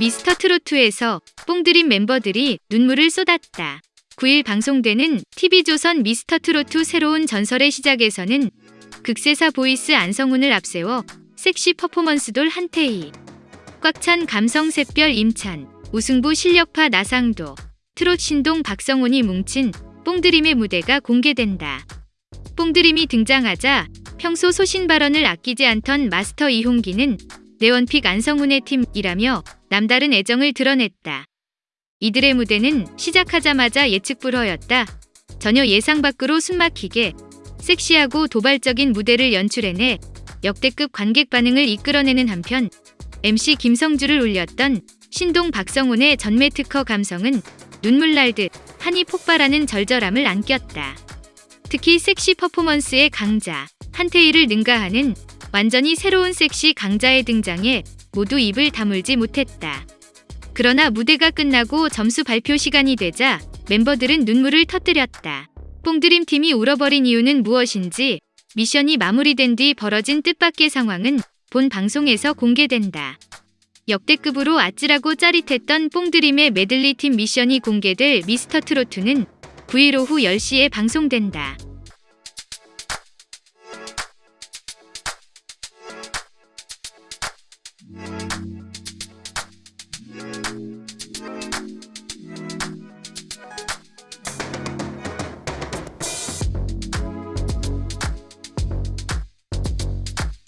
미스터 트로트에서 뽕드림 멤버들이 눈물을 쏟았다. 9일 방송되는 TV조선 미스터 트로트 새로운 전설의 시작에서는 극세사 voice 안성훈을 앞세워 섹시 퍼포먼스 돌 한태희, 꽉 찬 감성 샛별 임찬, 우승부 실력파 나상도, 트롯 신동 박성훈이 뭉친 뽕드림의 무대가 공개된다. 뽕드림이 등장하자 평소 소신 발언을 아끼지 않던 마스터 이홍기는 내원픽 안성훈의 팀이라며 남다른 애정을 드러냈다. 이들의 무대는 시작하자마자 예측 불허였다. 전혀 예상 밖으로 숨막히게 섹시하고 도발적인 무대를 연출해내 역대급 관객 반응을 이끌어내는 한편 MC 김성주를 올렸던 신동 박성훈의 전매 특허 감성은 눈물 날듯 한이 폭발하는 절절함을 안겼다. 특히 섹시 퍼포먼스의 강자 한태희를 능가하는 완전히 새로운 섹시 강자의 등장에 모두 입을 다물지 못했다. 그러나 무대가 끝나고 점수 발표 시간이 되자 멤버들은 눈물을 터뜨렸다. 뽕드림 팀이 울어버린 이유는 무엇인지 미션이 마무리된 뒤 벌어진 뜻밖의 상황은 본 방송에서 공개된다. 역대급으로 아찔하고 짜릿했던 뽕드림의 메들리 팀 미션이 공개될 미스터 트로트는 9일 오후 10시에 방송된다.